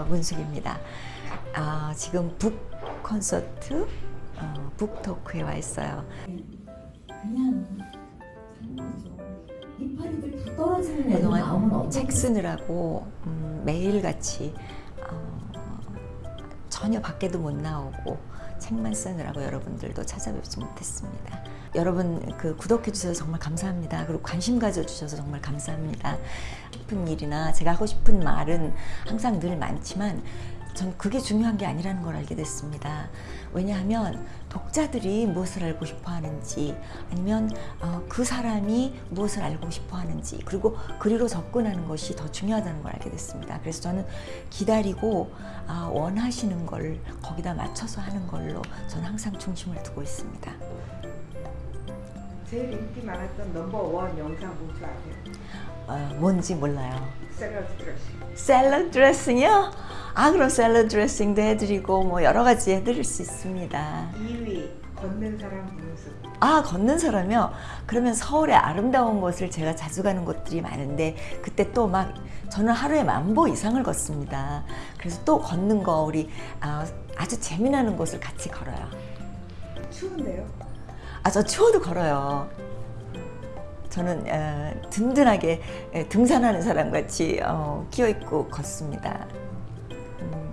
어, 문숙입니다. 아, 지금 북 콘서트, 어, 북 토크에 와 있어요. 그냥 이파리들 다 떨어지는 애들 나오면 그동안. 책 쓰느라고 음, 매일같이 어, 전혀 밖에도 못 나오고 책만 쓰느라고 여러분들도 찾아뵙지 못했습니다. 여러분 그 구독해 주셔서 정말 감사합니다. 그리고 관심 가져 주셔서 정말 감사합니다. 싶은 일이나 제가 하고 싶은 말은 항상 늘 많지만 전 그게 중요한 게 아니라는 걸 알게 됐습니다. 왜냐하면 독자들이 무엇을 알고 싶어 하는지 아니면 어, 그 사람이 무엇을 알고 싶어 하는지 그리고 그리로 접근하는 것이 더 중요하다는 걸 알게 됐습니다. 그래서 저는 기다리고 아, 원하시는 걸 거기다 맞춰서 하는 걸로 저는 항상 중심을 두고 있습니다. 제일 인기 많았던 넘버원 영상 뭔지 아세요? 어, 뭔지 몰라요. 샐러드 드레싱 샐러드 드레싱이요? 아 그럼 샐러드 드레싱도 해드리고 뭐 여러 가지 해드릴 수 있습니다. 2위 걷는 사람 분수 아 걷는 사람이요? 그러면 서울의 아름다운 곳을 제가 자주 가는 곳들이 많은데 그때 또 막 저는 하루에 만보 이상을 걷습니다. 그래서 또 걷는 거 우리 아, 아주 재미나는 곳을 같이 걸어요. 추운데요? 아 저 추워도 걸어요 저는 어, 든든하게 예, 등산하는 사람같이 어, 끼어있고 걷습니다 음.